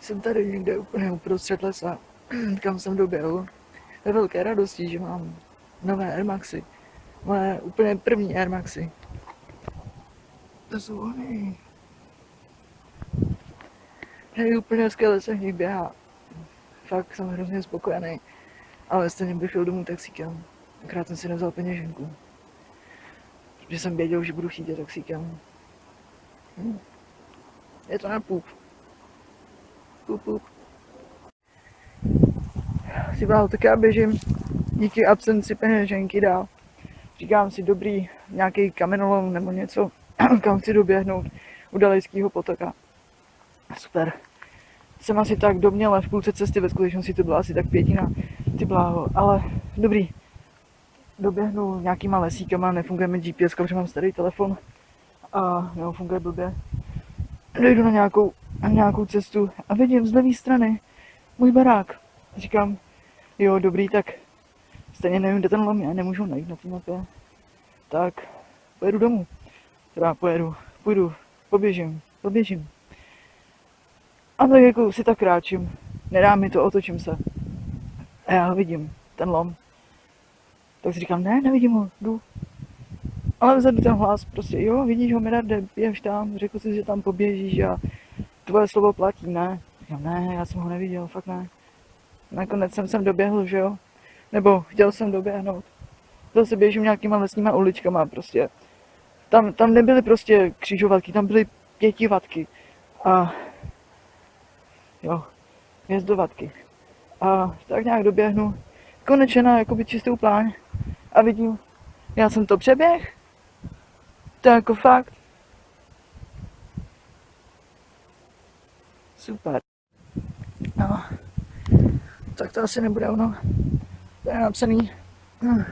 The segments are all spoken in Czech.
Jsem tady někde úplně uprostřed lesa, kam jsem doběhl. Ve velké radosti, že mám nové Air Maxy. Moje úplně první Air Maxy. To jsou oni. Hej, úplně hezké lese v běhá. Fakt jsem hrozně spokojený. Ale stejně bych šel domů taxíkem. Akrát jsem si nevzal peněženku. Protože jsem věděl, že budu chtít taxíkem. Hm. Je to na půl. Si bál, tak já běžím díky absenci peněženky dál. Říkám si, dobrý, nějaký kamenolom nebo něco, kam chci doběhnout u Dalejského potoka. Super. Jsem asi tak doměle v půlce cesty, ve skutečnosti to byla asi tak pětina, ty bláho, ale dobrý. Doběhnu nějakýma lesíkama, nefunguje mi GPS, protože mám starý telefon a jo, funguje blbě. Dojdu na nějakou, na nějakou cestu a vidím z levé strany můj barák. Říkám, jo, dobrý, tak stejně nevím, kde ten lom je, nemůžu najít na té mapě. Tak pojedu domů. Teda pojedu, půjdu, poběžím, poběžím. A tak jako si tak kráčím, nedá mi to, otočím se. A já ho vidím, ten lom. Tak si říkám, ne, nevidím ho, jdu. Ale vzadu ten hlas, prostě, jo, vidíš ho, Mirarde, běž tam, řekl si, že tam poběžíš a tvoje slovo platí, ne? Říkám, ne, já jsem ho neviděl, fakt ne. Nakonec jsem sem doběhl, že jo? Nebo chtěl jsem doběhnout. Zase běžím nějakýma lesníma uličkama prostě. Tam, tam nebyly prostě křižovatky, tam byly pětivatky. A jo, hvězdovatky. A tak nějak doběhnu, konečně na jakoby čistou pláň a vidím, já jsem to přeběh, to je jako fakt. Super. No, tak to asi nebude ono. To je napsaný, hm,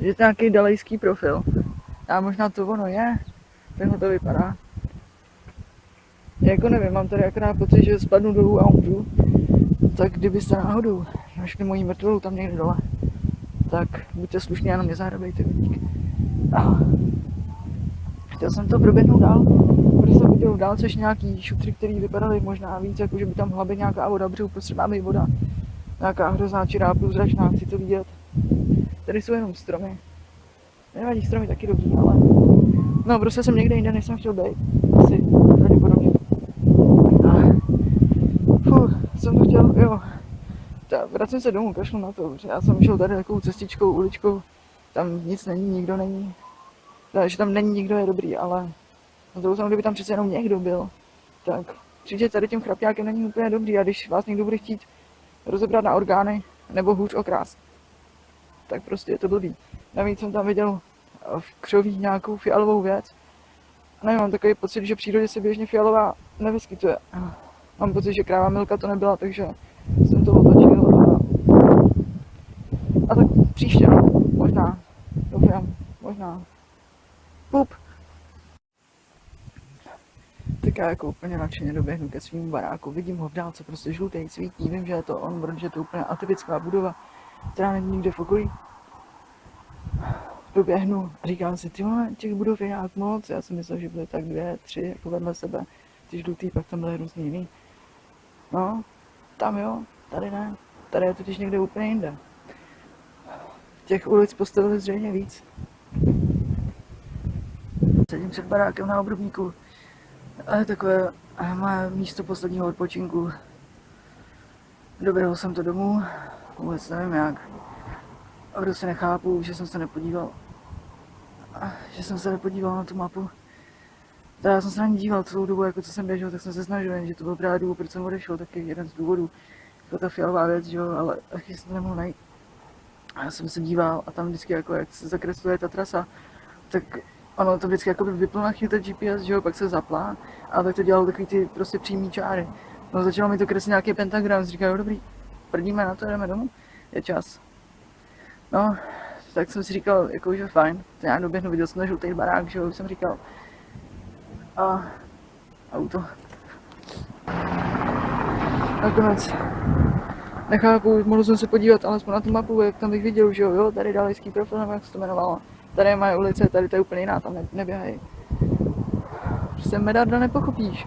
že to nějaký dalejský profil. A možná to ono je, takhle to vypadá. Jako nevím, mám tady akorát pocit, že spadnu dolů a umřu. Tak kdybyste náhodou našli moji mrtvolu tam někde dole, tak buďte slušní a na mě zahrabejte vidík. A chtěl jsem to proběhnout dál, jsem viděl dál což nějaký šutry, který vypadaly možná víc, jako že by tam být nějaká voda, protože uprostřed má být voda. Nějaká hrozná čirá průzračná, chci to vidět. Tady jsou jenom stromy. Nevadí stromy taky dobrý, ale... No prostě jsem někde jinde, než jsem chtěl být. Asi, pravděpodobně. Fuh, jsem to chtěl, jo. Ta, vracím se domů, kašlu na to, já jsem šel tady takovou cestičkou, uličkou, tam nic není, nikdo není. Takže tam není nikdo je dobrý, ale na druhou stranu, kdyby tam přece jenom někdo byl, tak přijde tady tím chrapňákem není úplně dobrý a když vás někdo bude chtít rozebrat na orgány nebo hůř okrást, tak prostě je to blbý. Navíc jsem tam viděl v křoví nějakou fialovou věc. A nevím, mám takový pocit, že v přírodě se běžně fialová nevyskytuje. Mám pocit, že kráva Milka to nebyla, takže jsem to otočil. A, a tak příště, no. Možná. Doufám. Možná. Pup. Já jako úplně nadšeně doběhnu ke svým baráku. Vidím ho v dálce, prostě žlutý, svítí. Vím, že je to on, protože je to úplně atypická budova, která není nikde v okolí. Doběhnu a říkám si, ty těch budov je nějak moc. Já jsem myslel, že byly tak dvě, tři, jako vedle sebe. Ty žlutý, pak tam byly různý jiný. No, tam jo, tady ne. Tady je totiž někde úplně jinde. Těch ulic postavili zřejmě víc. Sedím před barákem na obrubníku. A je takové moje místo posledního odpočinku. Doběhl jsem to domů, vůbec nevím jak. A prostě nechápu, že jsem se nepodíval. Že jsem se nepodíval na tu mapu. Tak já jsem se na ní díval celou dobu, jako co jsem běžel, tak jsem se snažil, že to byl právě důvod, proč jsem odešel, taky jeden z důvodů. Jako ta fialová věc, že jo, ale taky jsem to nemohl najít. A já jsem se díval a tam vždycky jako, jak se zakresluje ta trasa, tak ono to vždycky jako by vyplo na chvíli GPS, že jo, pak se zaplá, a tak to dělalo takový ty prostě přímý čáry. No začalo mi to kreslit nějaký pentagram, říkal, dobrý, prdíme na to, jdeme domů, je čas. No, tak jsem si říkal, jako, že fajn, to já doběhnu, viděl jsem žlutý barák, že jo, jsem říkal. A auto. Nakonec nechápu, mohl jsem se podívat alespoň na tu mapu, jak tam bych viděl, že jo, jo, tady dalejský profil, nebo jak se to jmenovalo. Tady je moje ulice, tady to je úplně jiná, tam ne, neběhají. Prostě medarda nepochopíš.